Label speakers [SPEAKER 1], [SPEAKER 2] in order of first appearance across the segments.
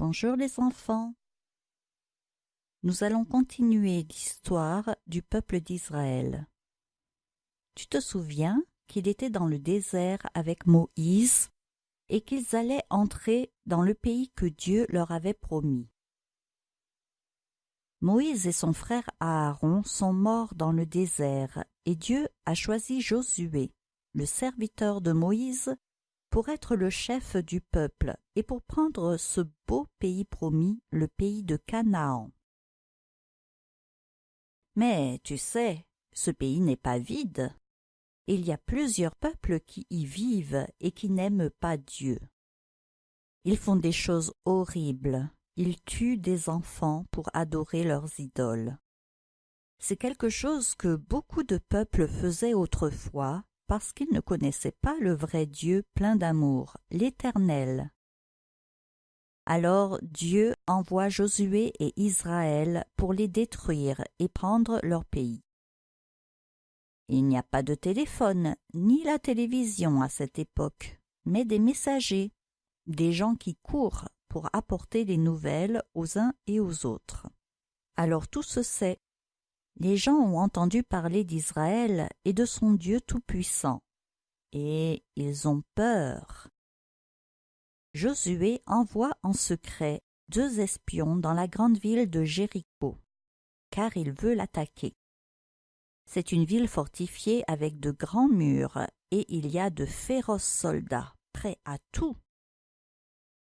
[SPEAKER 1] Bonjour les enfants. Nous allons continuer l'histoire du peuple d'Israël. Tu te souviens qu'il était dans le désert avec Moïse et qu'ils allaient entrer dans le pays que Dieu leur avait promis? Moïse et son frère Aaron sont morts dans le désert et Dieu a choisi Josué, le serviteur de Moïse, pour être le chef du peuple et pour prendre ce beau pays promis, le pays de Canaan. Mais tu sais, ce pays n'est pas vide. Il y a plusieurs peuples qui y vivent et qui n'aiment pas Dieu. Ils font des choses horribles. Ils tuent des enfants pour adorer leurs idoles. C'est quelque chose que beaucoup de peuples faisaient autrefois parce qu'ils ne connaissaient pas le vrai Dieu plein d'amour, l'Éternel. Alors Dieu envoie Josué et Israël pour les détruire et prendre leur pays. Il n'y a pas de téléphone ni la télévision à cette époque, mais des messagers, des gens qui courent pour apporter les nouvelles aux uns et aux autres. Alors tout se sait. Les gens ont entendu parler d'Israël et de son Dieu tout-puissant, et ils ont peur. Josué envoie en secret deux espions dans la grande ville de Jéricho, car il veut l'attaquer. C'est une ville fortifiée avec de grands murs, et il y a de féroces soldats, prêts à tout.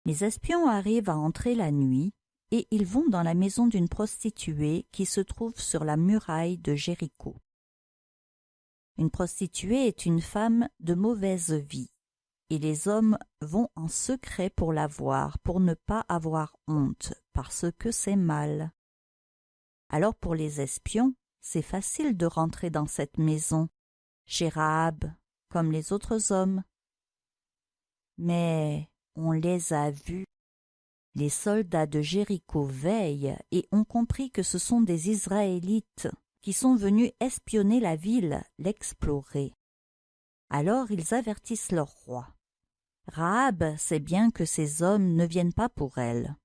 [SPEAKER 1] Les espions arrivent à entrer la nuit, et ils vont dans la maison d'une prostituée qui se trouve sur la muraille de Jéricho. Une prostituée est une femme de mauvaise vie, et les hommes vont en secret pour la voir, pour ne pas avoir honte, parce que c'est mal. Alors pour les espions, c'est facile de rentrer dans cette maison, chez Rahab, comme les autres hommes. Mais on les a vus. Les soldats de Jéricho veillent et ont compris que ce sont des Israélites qui sont venus espionner la ville, l'explorer. Alors ils avertissent leur roi. Rahab sait bien que ces hommes ne viennent pas pour elle.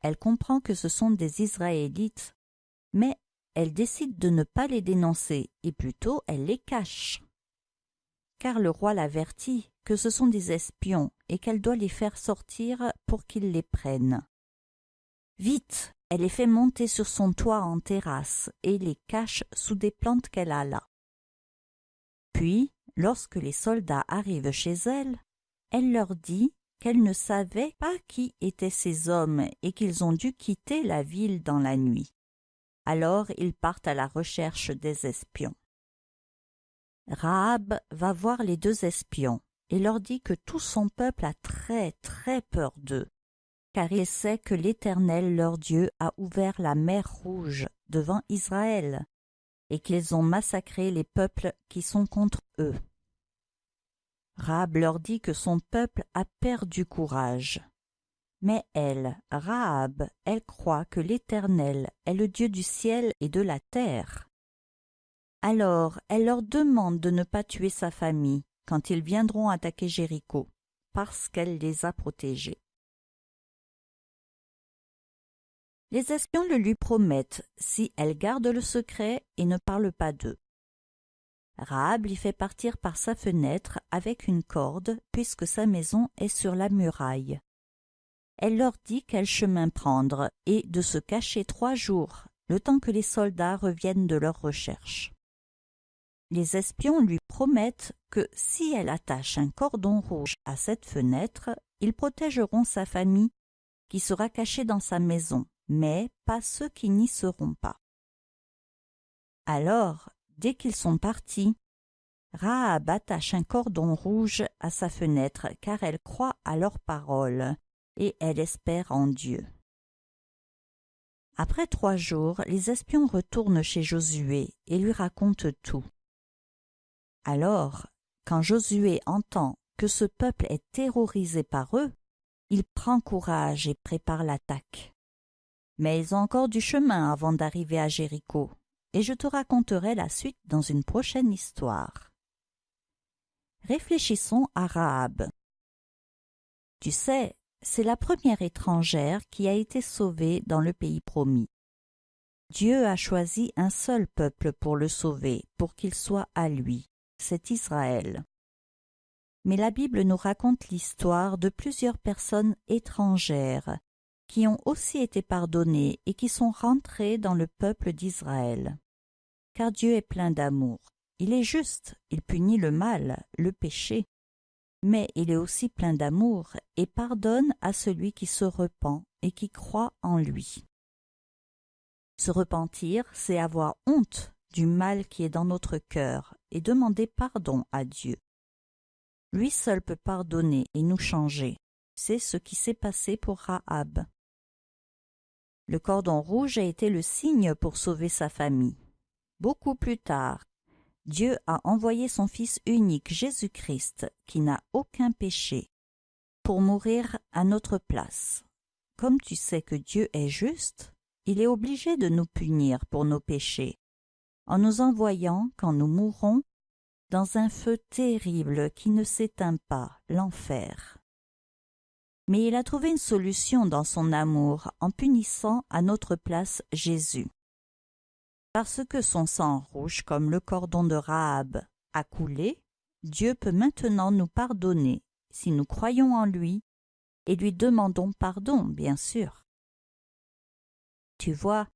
[SPEAKER 1] Elle comprend que ce sont des Israélites, mais elle décide de ne pas les dénoncer et plutôt elle les cache. Car le roi l'avertit que ce sont des espions et qu'elle doit les faire sortir pour qu'ils les prennent. Vite, elle les fait monter sur son toit en terrasse et les cache sous des plantes qu'elle a là. Puis, lorsque les soldats arrivent chez elle, elle leur dit qu'elle ne savait pas qui étaient ces hommes et qu'ils ont dû quitter la ville dans la nuit. Alors ils partent à la recherche des espions. Rahab va voir les deux espions et leur dit que tout son peuple a très très peur d'eux, car il sait que l'Éternel leur Dieu a ouvert la mer rouge devant Israël, et qu'ils ont massacré les peuples qui sont contre eux. Rahab leur dit que son peuple a perdu courage, mais elle, Rahab, elle croit que l'Éternel est le Dieu du ciel et de la terre. Alors elle leur demande de ne pas tuer sa famille quand ils viendront attaquer Jéricho, parce qu'elle les a protégés. Les espions le lui promettent si elle garde le secret et ne parle pas d'eux. Rahab l'y fait partir par sa fenêtre avec une corde, puisque sa maison est sur la muraille elle leur dit quel chemin prendre et de se cacher trois jours, le temps que les soldats reviennent de leur recherche. Les espions lui promettent que si elle attache un cordon rouge à cette fenêtre, ils protégeront sa famille qui sera cachée dans sa maison, mais pas ceux qui n'y seront pas. Alors, dès qu'ils sont partis, Rahab attache un cordon rouge à sa fenêtre car elle croit à leurs paroles et elle espère en Dieu. Après trois jours, les espions retournent chez Josué et lui racontent tout. Alors, quand Josué entend que ce peuple est terrorisé par eux, il prend courage et prépare l'attaque. Mais ils ont encore du chemin avant d'arriver à Jéricho, et je te raconterai la suite dans une prochaine histoire. Réfléchissons à Rahab. Tu sais, c'est la première étrangère qui a été sauvée dans le pays promis. Dieu a choisi un seul peuple pour le sauver, pour qu'il soit à lui, c'est Israël. Mais la Bible nous raconte l'histoire de plusieurs personnes étrangères qui ont aussi été pardonnées et qui sont rentrées dans le peuple d'Israël. Car Dieu est plein d'amour. Il est juste, il punit le mal, le péché, mais il est aussi plein d'amour et pardonne à celui qui se repent et qui croit en lui. Se repentir, c'est avoir honte du mal qui est dans notre cœur et demander pardon à Dieu. Lui seul peut pardonner et nous changer. C'est ce qui s'est passé pour Rahab. Le cordon rouge a été le signe pour sauver sa famille. Beaucoup plus tard, Dieu a envoyé son Fils unique Jésus-Christ, qui n'a aucun péché, pour mourir à notre place. Comme tu sais que Dieu est juste, il est obligé de nous punir pour nos péchés, en nous envoyant, quand nous mourrons, dans un feu terrible qui ne s'éteint pas, l'enfer. Mais il a trouvé une solution dans son amour en punissant à notre place Jésus parce que son sang rouge comme le cordon de Rahab a coulé, Dieu peut maintenant nous pardonner si nous croyons en lui et lui demandons pardon, bien sûr. Tu vois,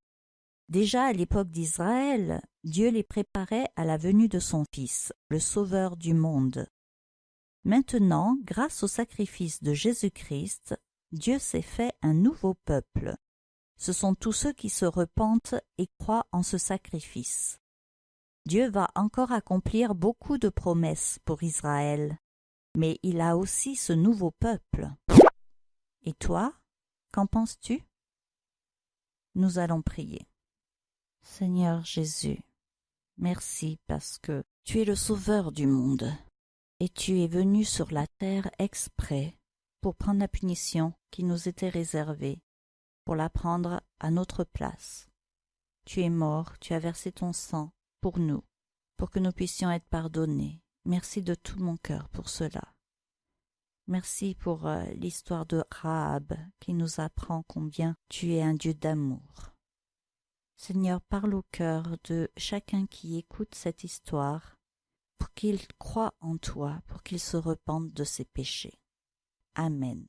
[SPEAKER 1] déjà à l'époque d'Israël, Dieu les préparait à la venue de son Fils, le Sauveur du monde. Maintenant, grâce au sacrifice de Jésus-Christ, Dieu s'est fait un nouveau peuple, ce sont tous ceux qui se repentent et croient en ce sacrifice. Dieu va encore accomplir beaucoup de promesses pour Israël, mais il a aussi ce nouveau peuple. Et toi, qu'en penses-tu? Nous allons prier. Seigneur Jésus, merci parce que tu es le sauveur du monde, et tu es venu sur la terre exprès pour prendre la punition qui nous était réservée pour la prendre à notre place. Tu es mort, tu as versé ton sang pour nous, pour que nous puissions être pardonnés. Merci de tout mon cœur pour cela. Merci pour euh, l'histoire de Rahab qui nous apprend combien tu es un Dieu d'amour. Seigneur, parle au cœur de chacun qui écoute cette histoire pour qu'il croie en toi, pour qu'il se repente de ses péchés. Amen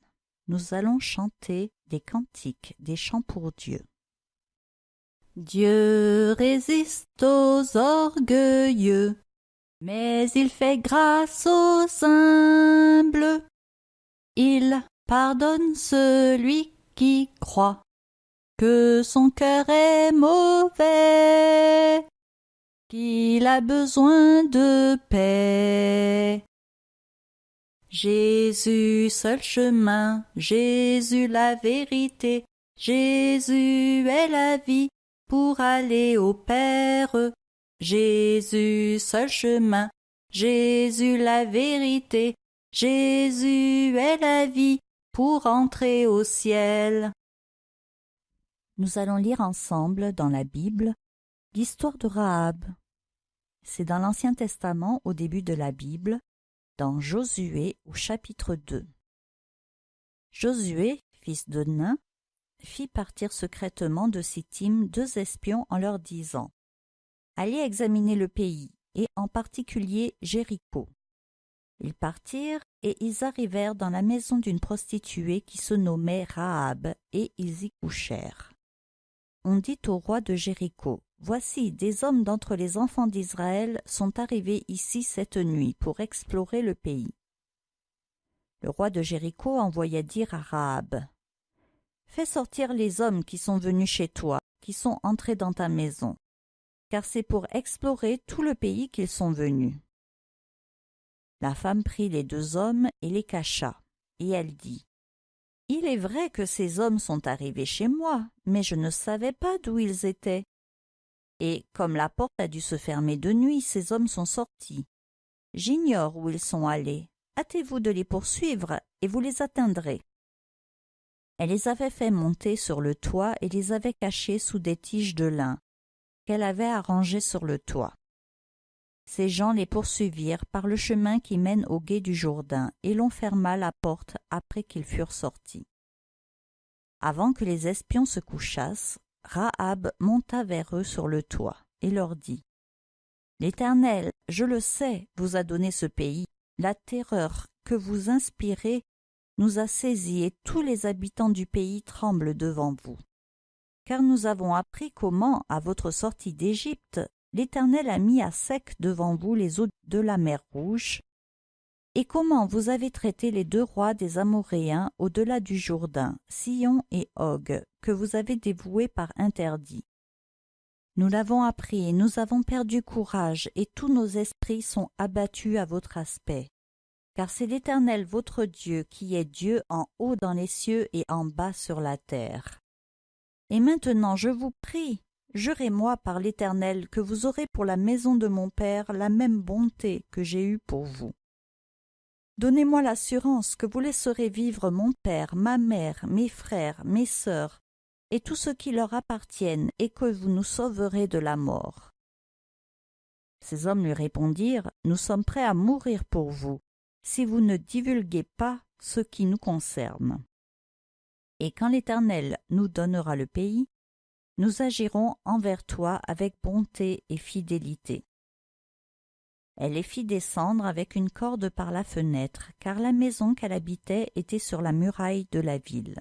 [SPEAKER 1] nous allons chanter des cantiques, des chants pour Dieu. Dieu résiste aux orgueilleux, mais il fait grâce aux humbles. Il pardonne celui qui croit son cœur est mauvais, qu'il a besoin de paix. Jésus seul chemin, Jésus la vérité, Jésus est la vie pour aller au Père. Jésus seul chemin, Jésus la vérité, Jésus est la vie pour entrer au ciel. Nous allons lire ensemble dans la Bible l'histoire de Rahab. C'est dans l'Ancien Testament au début de la Bible, dans Josué au chapitre 2. Josué, fils de Nain, fit partir secrètement de Sittim deux espions en leur disant Allez examiner le pays, et en particulier Jéricho. Ils partirent et ils arrivèrent dans la maison d'une prostituée qui se nommait Rahab, et ils y couchèrent. On dit au roi de Jéricho Voici, des hommes d'entre les enfants d'Israël sont arrivés ici cette nuit pour explorer le pays. Le roi de Jéricho envoya dire à Rahab Fais sortir les hommes qui sont venus chez toi, qui sont entrés dans ta maison, car c'est pour explorer tout le pays qu'ils sont venus. La femme prit les deux hommes et les cacha, et elle dit Il est vrai que ces hommes sont arrivés chez moi, mais je ne savais pas d'où ils étaient et comme la porte a dû se fermer de nuit, ces hommes sont sortis. J'ignore où ils sont allés. Hâtez-vous de les poursuivre, et vous les atteindrez. Elle les avait fait monter sur le toit et les avait cachés sous des tiges de lin qu'elle avait arrangées sur le toit. Ces gens les poursuivirent par le chemin qui mène au gué du Jourdain et l'on ferma la porte après qu'ils furent sortis. Avant que les espions se couchassent, Rahab monta vers eux sur le toit et leur dit L'Éternel, je le sais, vous a donné ce pays. La terreur que vous inspirez nous a saisis et tous les habitants du pays tremblent devant vous. Car nous avons appris comment, à votre sortie d'Égypte, l'Éternel a mis à sec devant vous les eaux de la mer Rouge, et comment vous avez traité les deux rois des Amoréens au-delà du Jourdain, Sion et Og, que vous avez dévoués par interdit? Nous l'avons appris et nous avons perdu courage, et tous nos esprits sont abattus à votre aspect. Car c'est l'Éternel votre Dieu qui est Dieu en haut dans les cieux et en bas sur la terre. Et maintenant je vous prie, jurez-moi par l'Éternel que vous aurez pour la maison de mon Père la même bonté que j'ai eue pour vous. Donnez-moi l'assurance que vous laisserez vivre mon père, ma mère, mes frères, mes sœurs, et tous ceux qui leur appartiennent, et que vous nous sauverez de la mort. Ces hommes lui répondirent, Nous sommes prêts à mourir pour vous, si vous ne divulguez pas ce qui nous concerne. Et quand l'Éternel nous donnera le pays, nous agirons envers toi avec bonté et fidélité. Elle les fit descendre avec une corde par la fenêtre, car la maison qu'elle habitait était sur la muraille de la ville.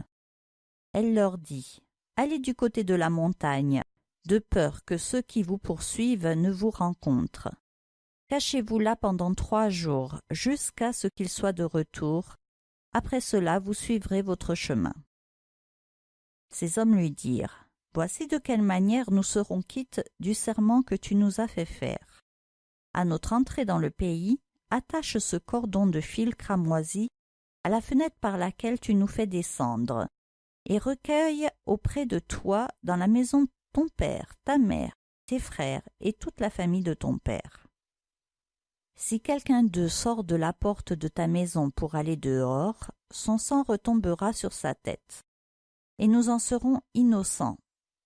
[SPEAKER 1] Elle leur dit Allez du côté de la montagne, de peur que ceux qui vous poursuivent ne vous rencontrent. Cachez-vous là pendant trois jours, jusqu'à ce qu'ils soient de retour. Après cela, vous suivrez votre chemin. Ces hommes lui dirent Voici de quelle manière nous serons quittes du serment que tu nous as fait faire. À notre entrée dans le pays, attache ce cordon de fil cramoisi à la fenêtre par laquelle tu nous fais descendre, et recueille auprès de toi dans la maison ton père, ta mère, tes frères et toute la famille de ton père. Si quelqu'un d'eux sort de la porte de ta maison pour aller dehors, son sang retombera sur sa tête, et nous en serons innocents.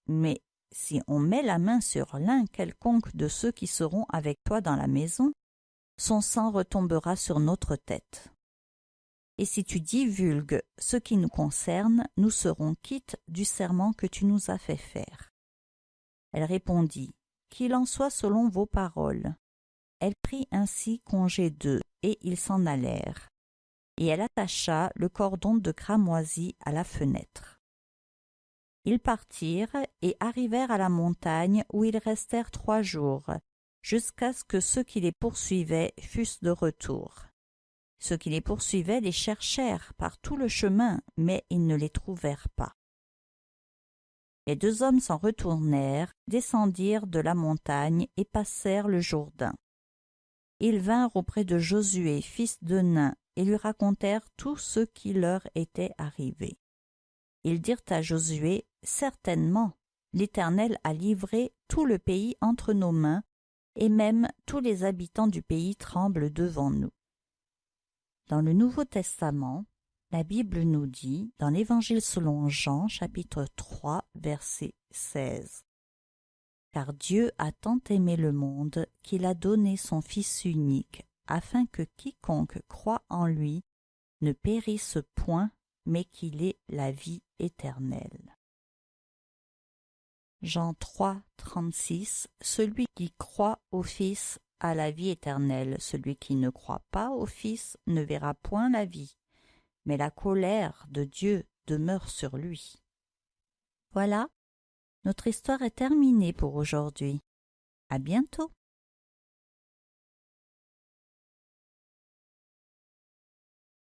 [SPEAKER 1] Mais si on met la main sur l'un quelconque de ceux qui seront avec toi dans la maison, son sang retombera sur notre tête. Et si tu divulgues ce qui nous concerne, nous serons quittes du serment que tu nous as fait faire. Elle répondit, Qu'il en soit selon vos paroles. Elle prit ainsi congé d'eux, et ils s'en allèrent. Et elle attacha le cordon de cramoisi à la fenêtre. Ils partirent et arrivèrent à la montagne où ils restèrent trois jours, jusqu'à ce que ceux qui les poursuivaient fussent de retour. Ceux qui les poursuivaient les cherchèrent par tout le chemin, mais ils ne les trouvèrent pas. Les deux hommes s'en retournèrent, descendirent de la montagne et passèrent le Jourdain. Ils vinrent auprès de Josué, fils de Nain, et lui racontèrent tout ce qui leur était arrivé. Ils dirent à Josué, Certainement, l'Éternel a livré tout le pays entre nos mains, et même tous les habitants du pays tremblent devant nous. Dans le Nouveau Testament, la Bible nous dit, dans l'Évangile selon Jean, chapitre 3, verset 16, Car Dieu a tant aimé le monde qu'il a donné son Fils unique, afin que quiconque croit en lui ne périsse point, mais qu'il ait la vie éternelle. Jean 3, 36 Celui qui croit au Fils à la vie éternelle. Celui qui ne croit pas au Fils ne verra point la vie, mais la colère de Dieu demeure sur lui. Voilà, notre histoire est terminée pour aujourd'hui. À bientôt.